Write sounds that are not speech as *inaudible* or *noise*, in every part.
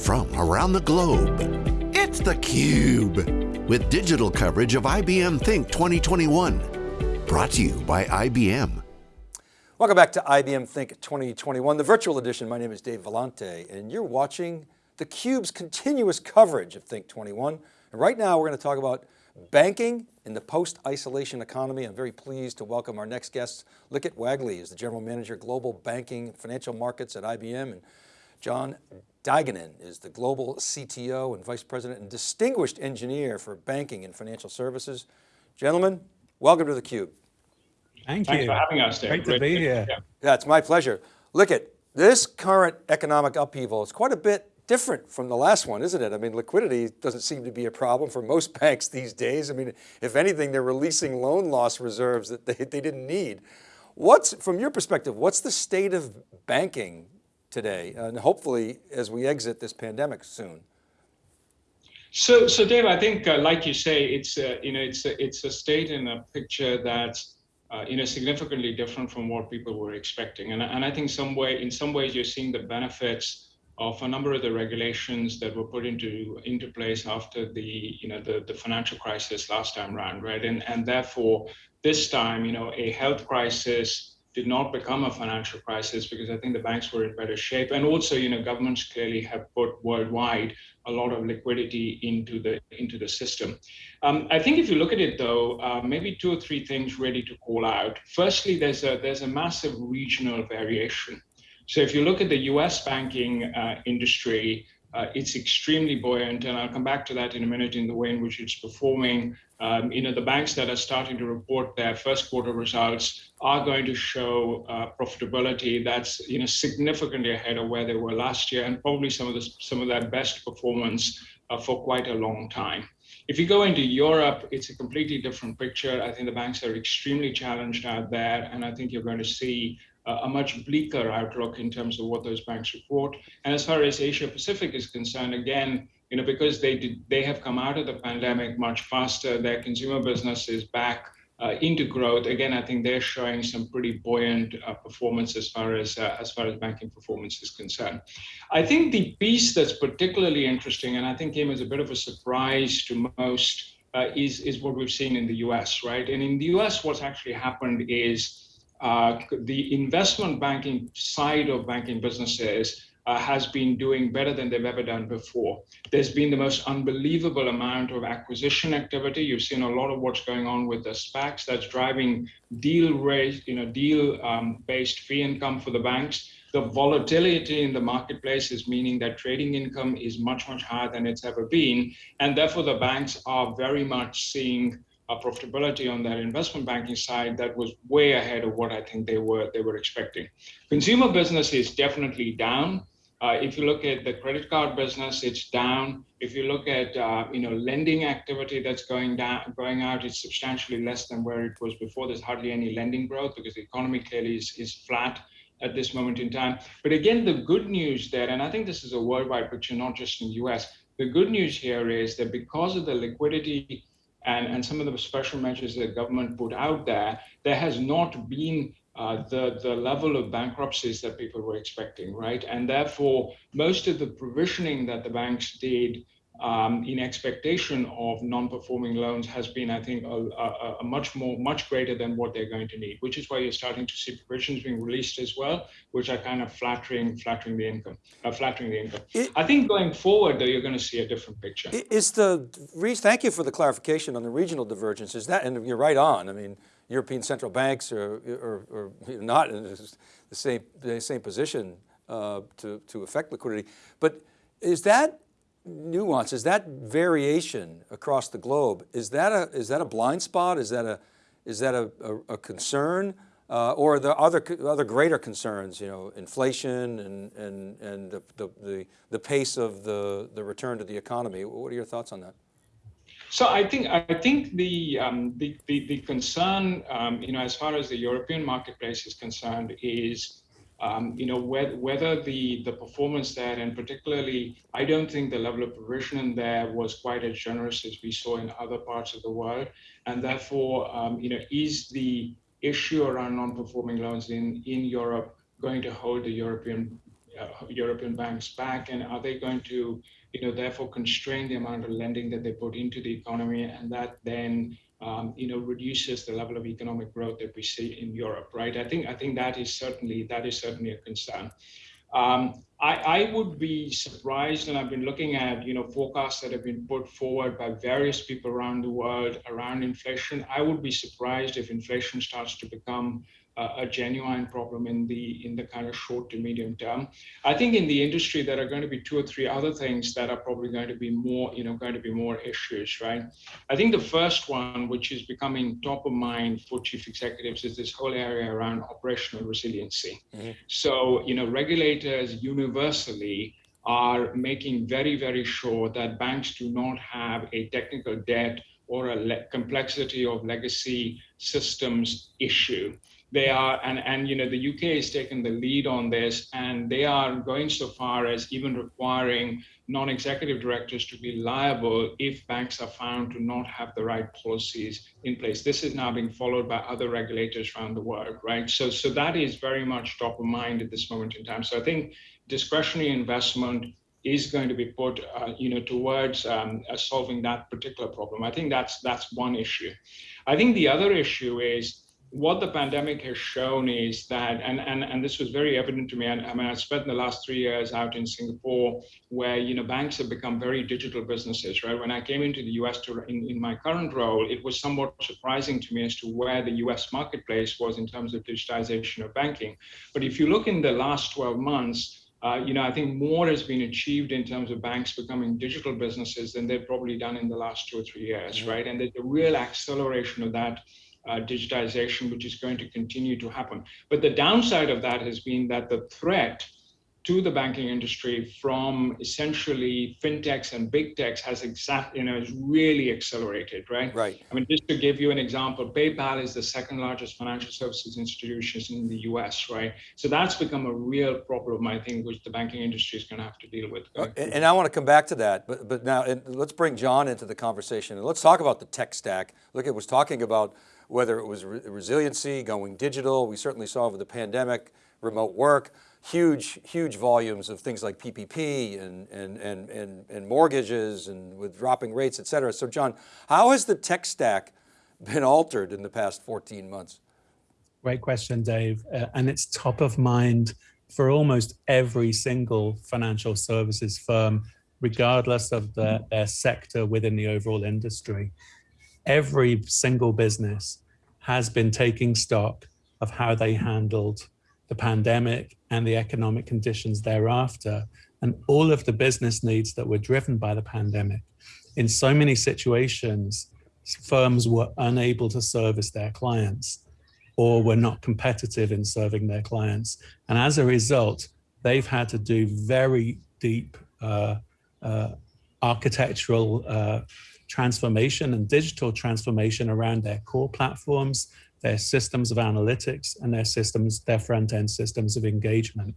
from around the globe. It's theCUBE, with digital coverage of IBM Think 2021. Brought to you by IBM. Welcome back to IBM Think 2021, the virtual edition. My name is Dave Vellante, and you're watching theCUBE's continuous coverage of Think 21. And right now we're going to talk about banking in the post-isolation economy. I'm very pleased to welcome our next guest. Likhit Wagle is the General Manager, Global Banking Financial Markets at IBM. And John Duigenan is the Global CTO and Vice President and Distinguished Engineer for Banking and Financial Services. Gentlemen, welcome to theCUBE. Thank Thanks you. for having us, Dave. Great, Great to be here. Yeah, it's my pleasure. Look at this current economic upheaval. It's quite a bit different from the last one, isn't it? I mean, liquidity doesn't seem to be a problem for most *laughs* banks these days. I mean, if anything, they're releasing loan loss reserves that they, they didn't need. What's, from your perspective, what's the state of banking today, and hopefully as we exit this pandemic soon? So, so Dave, I think, uh, like you say, it's a, you know, it's a, it's a state in a picture that's uh, you know significantly different from what people were expecting, and and I think some way, in some ways, you're seeing the benefits of a number of the regulations that were put into into place after the you know the the financial crisis last time around, right? And and therefore, this time, you know, a health crisis did not become a financial crisis because I think the banks were in better shape. And also, you know, governments clearly have put worldwide a lot of liquidity into the into the system. Um, I think if you look at it though, uh, maybe two or three things ready to call out. Firstly, there's a there's a massive regional variation. So if you look at the U.S. banking uh, industry, uh, it's extremely buoyant, and I'll come back to that in a minute in the way in which it's performing. Um, you know, the banks that are starting to report their first quarter results are going to show uh, profitability that's you know significantly ahead of where they were last year, and probably some of the some of their best performance uh, for quite a long time. If you go into Europe, it's a completely different picture. I think the banks are extremely challenged out there, and I think you're going to see a much bleaker outlook in terms of what those banks report. And as far as Asia Pacific is concerned, again, you know, because they did, they have come out of the pandemic much faster, their consumer business is back uh, into growth. Again, I think they're showing some pretty buoyant uh, performance as far as uh, as far as banking performance is concerned. I think the piece that's particularly interesting, and I think came as a bit of a surprise to most, uh, is is what we've seen in the U.S. Right, and in the U.S., what's actually happened is uh, the investment banking side of banking businesses uh, has been doing better than they've ever done before. There's been the most unbelievable amount of acquisition activity. You've seen a lot of what's going on with the SPACs that's driving deal rate, you know, deal um, based fee income for the banks. The volatility in the marketplace is meaning that trading income is much, much higher than it's ever been. And therefore the banks are very much seeing profitability on that investment banking side that was way ahead of what I think they were they were expecting. Consumer business is definitely down. Uh, if you look at the credit card business, it's down. If you look at uh, you know lending activity that's going down, going out, it's substantially less than where it was before. There's hardly any lending growth because the economy clearly is, is flat at this moment in time. But again, the good news there, and I think this is a worldwide picture, not just in the US. The good news here is that because of the liquidity and, and some of the special measures that government put out there, there has not been uh, the, the level of bankruptcies that people were expecting, right? And therefore, most of the provisioning that the banks did um, in expectation of non-performing loans has been, I think, a, a, a, much more, much greater than what they're going to need, which is why you're starting to see provisions being released as well, which are kind of flattering, flattering the income, uh, flattering the income. It, I think going forward, though, you're going to see a different picture. Is the thank you for the clarification on the regional divergence. Is that, and you're right on. I mean, European central banks are, are, are not in the same, the same position uh, to, to affect liquidity, but is that nuance, is that variation across the globe, is that a, is that a blind spot? Is that a, is that a, a, a concern? Uh, or the other, other greater concerns, you know, inflation and, and, and the, the, the pace of the, the return to the economy. What are your thoughts on that? So I think I think the um, the, the, the concern, um, you know, as far as the European marketplace is concerned, is um, you know, whether, whether the, the performance there, and particularly, I don't think the level of provisioning there was quite as generous as we saw in other parts of the world. And therefore, um, you know, is the issue around non-performing loans in, in Europe going to hold the European uh, European banks back, and are they going to, you know, therefore constrain the amount of lending that they put into the economy, and that then um, you know, reduces the level of economic growth that we see in Europe, right? I think I think that is certainly that is certainly a concern. Um, I, I, would be surprised, and I've been looking at you know forecasts that have been put forward by various people around the world around inflation. I would be surprised if inflation starts to become a genuine problem in the in the kind of short to medium term. I think in the industry there are going to be two or three other things that are probably going to be more, you know, going to be more issues, right? I think the first one, which is becoming top of mind for chief executives, is this whole area around operational resiliency. Mm-hmm. So, you know, regulators universally are making very, very sure that banks do not have a technical debt or a le- complexity of legacy systems issue they are and and you know the uk has taken the lead on this and they are going so far as even requiring non-executive directors to be liable if banks are found to not have the right policies in place this is now being followed by other regulators around the world right so so that is very much top of mind at this moment in time so i think discretionary investment is going to be put, uh, you know, towards um, uh, solving that particular problem. I think that's that's one issue. I think the other issue is what the pandemic has shown is that, and, and, and this was very evident to me, and I mean, I spent the last three years out in Singapore where, you know, banks have become very digital businesses, right? When I came into the US to, in, in my current role, it was somewhat surprising to me as to where the US marketplace was in terms of digitization of banking. But if you look in the last 12 months, uh, you know, I think more has been achieved in terms of banks becoming digital businesses than they've probably done in the last two or three years, right? And there's a real acceleration of that uh, digitization, which is going to continue to happen. But the downside of that has been that the threat to the banking industry from essentially fintechs and big techs has exact, you know, is really accelerated, right? Right. I mean, just to give you an example, PayPal is the second largest financial services institution in the US, right? So that's become a real problem, I think, which the banking industry is going to have to deal with. And, and, I want to come back to that, but, but now let's bring John into the conversation and let's talk about the tech stack. Look, it was talking about whether it was re resiliency, going digital. We certainly saw over the pandemic, remote work, huge, huge volumes of things like PPP and, and, and, and, and mortgages and with dropping rates, et cetera. So John, how has the tech stack been altered in the past 14 months? Great question, Dave. Uh, and it's top of mind for almost every single financial services firm, regardless of the, their sector within the overall industry every single business has been taking stock of how they handled the pandemic and the economic conditions thereafter, and all of the business needs that were driven by the pandemic. In so many situations, firms were unable to service their clients or were not competitive in serving their clients. And as a result, they've had to do very deep uh, uh, architectural uh, transformation and digital transformation around their core platforms, their systems of analytics, and their systems, their front-end systems of engagement.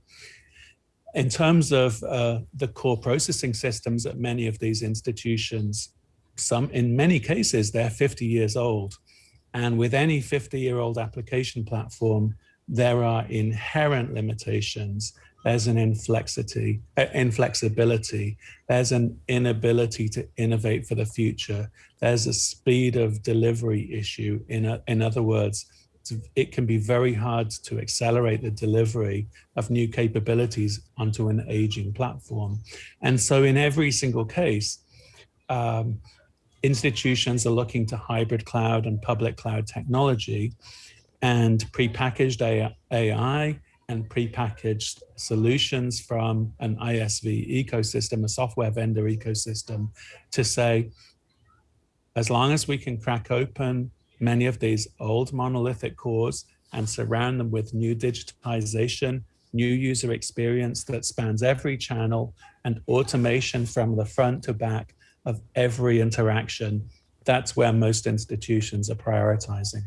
In terms of uh, the core processing systems at many of these institutions, some in many cases they're 50 years old. And with any 50 year old application platform, there are inherent limitations there's an inflexity, uh, inflexibility, there's an inability to innovate for the future, there's a speed of delivery issue. In, a, in other words, it can be very hard to accelerate the delivery of new capabilities onto an aging platform. And so in every single case, um, institutions are looking to hybrid cloud and public cloud technology and prepackaged AI and prepackaged solutions from an ISV ecosystem, a software vendor ecosystem, to say, as long as we can crack open many of these old monolithic cores and surround them with new digitization, new user experience that spans every channel and automation from the front to back of every interaction, that's where most institutions are prioritizing.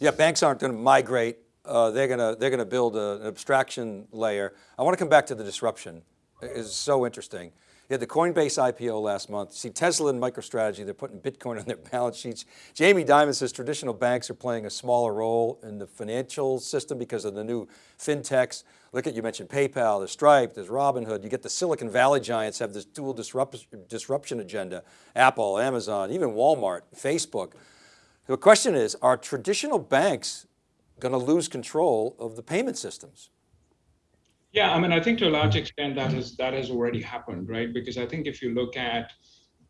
Yeah, banks aren't going to migrate uh, they're going to they're going to build a, an abstraction layer. I want to come back to the disruption. It's so interesting. You had the Coinbase IPO last month. See Tesla and MicroStrategy, they're putting Bitcoin on their *laughs* balance sheets. Jamie Dimon says traditional banks are playing a smaller role in the financial system because of the new fintechs. Look at, you mentioned PayPal, there's Stripe, there's Robinhood. You get the Silicon Valley giants have this dual disrupt, disruption agenda. Apple, Amazon, even Walmart, Facebook. The question is, are traditional banks going to lose control of the payment systems? Yeah, I mean, I think to a large extent that has that has already happened, right? Because I think if you look at,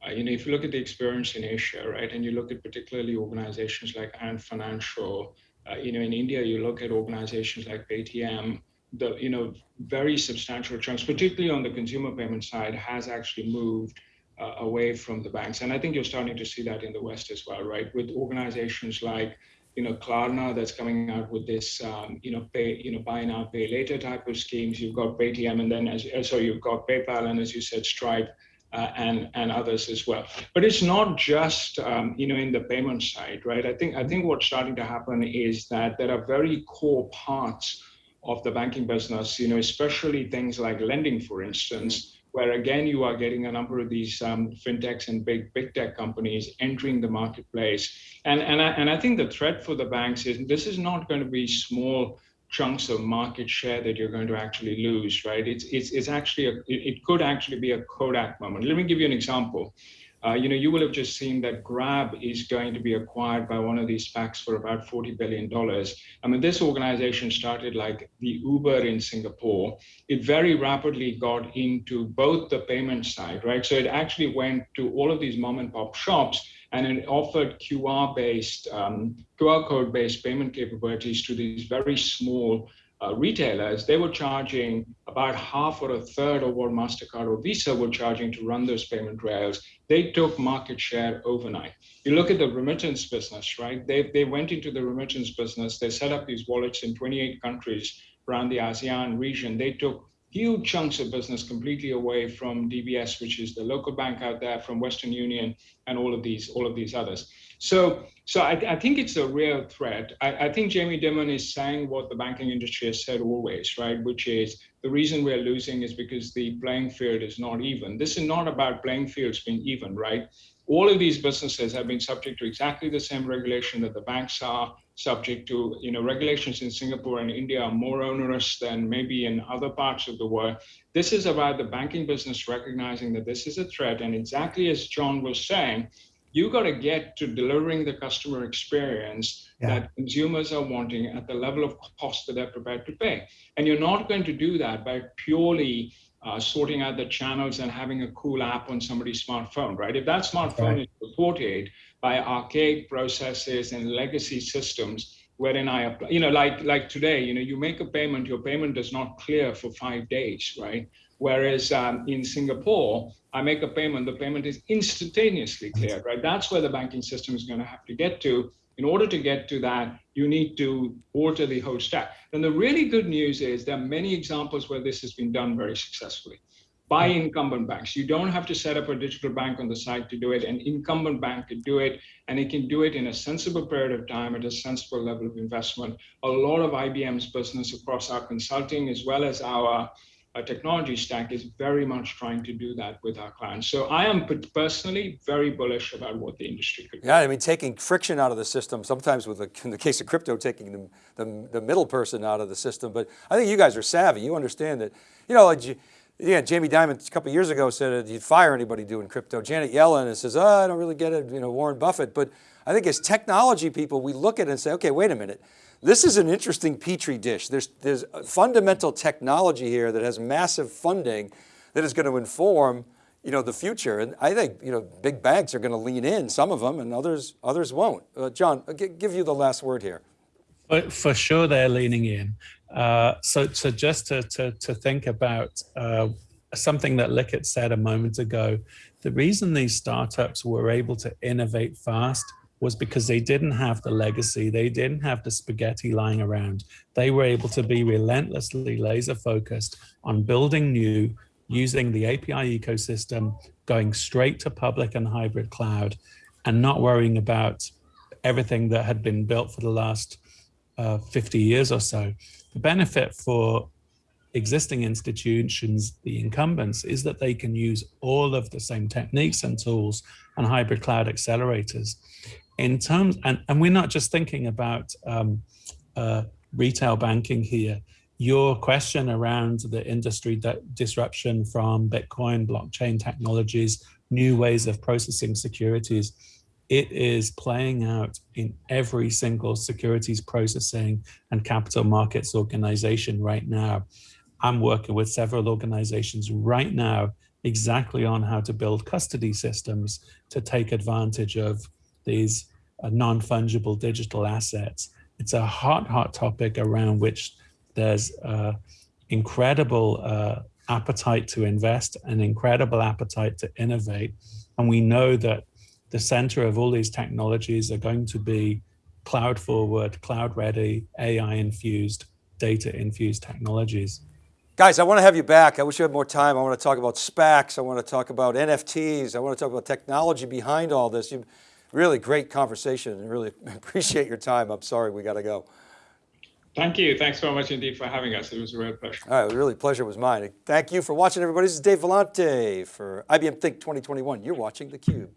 uh, you know, if you look at the experience in Asia, right, and you look at particularly organizations like Ant Financial, uh, you know, in India, you look at organizations like Paytm, the you know very substantial chunks, particularly on the consumer payment side, has actually moved uh, away from the banks, and I think you're starting to see that in the West as well, right? With organizations like you know, Klarna that's coming out with this, um, you know, pay, you know, buy now, pay later type of schemes. You've got Paytm, and then as uh, so you've got PayPal, and as you said, Stripe, uh, and and others as well. But it's not just, um, you know, in the payment side, right? I think I think what's starting to happen is that there are very core parts of the banking business, you know, especially things like lending, for instance where again you are getting a number of these um, fintechs and big big tech companies entering the marketplace. And and I, and I think the threat for the banks is this is not going to be small chunks of market share that you're going to actually lose, right? It's it's it's actually a, it, it could actually be a Kodak moment. Let me give you an example. Uh, you know, you will have just seen that Grab is going to be acquired by one of these SPACs for about $40 billion. I mean, this organization started like the Uber in Singapore. It very rapidly got into both the payment side, right? So it actually went to all of these mom and pop shops and it offered QR based, um, QR code based payment capabilities to these very small uh, retailers, they were charging about half or a third of what MasterCard or Visa were charging to run those payment rails. They took market share overnight. You look at the remittance business, right? They, they went into the remittance business. They set up these wallets in 28 countries around the ASEAN region. They took huge chunks of business completely away from DBS, which is the local bank out there, from Western Union, and all of these, all of these others. So, so I, I think it's a real threat. I, I, think Jamie Dimon is saying what the banking industry has said always, right? Which is the reason we're losing is because the playing field is not even. This is not about playing fields being even, right? All of these businesses have been subject to exactly the same regulation that the banks are subject to. You know, regulations in Singapore and India are more onerous than maybe in other parts of the world. This is about the banking business recognizing that this is a threat. And exactly as John was saying, you got to get to delivering the customer experience yeah. that consumers are wanting at the level of cost that they're prepared to pay. And you're not going to do that by purely uh, sorting out the channels and having a cool app on somebody's smartphone, right? If that smartphone right. is supported by archaic processes and legacy systems, wherein I apply, you know, like like today, you know, you make a payment, your payment does not clear for five days, right? Whereas um, in Singapore, I make a payment, the payment is instantaneously cleared, right? That's where the banking system is going to have to get to. In order to get to that, you need to alter the whole stack. And the really good news is there are many examples where this has been done very successfully by incumbent banks. You don't have to set up a digital bank on the side to do it. An incumbent bank could do it, and it can do it in a sensible period of time at a sensible level of investment. A lot of IBM's business across our consulting as well as our our technology stack is very much trying to do that with our clients. So I am personally very bullish about what the industry could do. Yeah, I mean, taking friction out of the system, sometimes with, the, in the case of crypto, taking the, the, the, middle person out of the system. But I think you guys are savvy. You understand that, you know, like, yeah, Jamie Dimon a couple years ago said you'd fire anybody doing crypto. Janet Yellen says, oh, I don't really get it, you know, Warren Buffett. But I think as technology people, we look at it and say, okay, wait a minute. This is an interesting petri dish. There's, there's fundamental technology here that has massive funding that is going to inform you know, the future. And I think, you know, big banks are going to lean in, some of them, and others, others won't. Uh, John, I'll give you the last word here. For, for sure, they're leaning in. Uh, so, so just to, to, to think about uh, something that Likhit said a moment ago, the reason these startups were able to innovate fast was because they didn't have the legacy, they didn't have the spaghetti lying around. They were able to be relentlessly laser focused on building new, using the API ecosystem, going straight to public and hybrid cloud, and not worrying about everything that had been built for the last uh, 50 years or so. The benefit for existing institutions, the incumbents, is that they can use all of the same techniques and tools and hybrid cloud accelerators. In terms, and, and we're not just thinking about um, uh, retail banking here. Your question around the industry disruption from Bitcoin, blockchain technologies, new ways of processing securities, it is playing out in every single securities processing and capital markets organization right now. I'm working with several organizations right now exactly on how to build custody systems to take advantage of these uh, non-fungible digital assets. It's a hot, hot topic around which there's uh, incredible uh, appetite to invest, an incredible appetite to innovate. And we know that the center of all these technologies are going to be cloud forward, cloud ready, AI infused, data infused technologies. Guys, I want to have you back. I wish you had more time. I want to talk about SPACs. I want to talk about NFTs. I want to talk about technology behind all this. You really great conversation and really *laughs* appreciate your time. I'm sorry, we got to go. Thank you. Thanks so much indeed for having us. It was a real pleasure. All right, really pleasure was mine. Thank you for watching everybody. This is Dave Vellante for IBM Think 2021. You're watching theCUBE.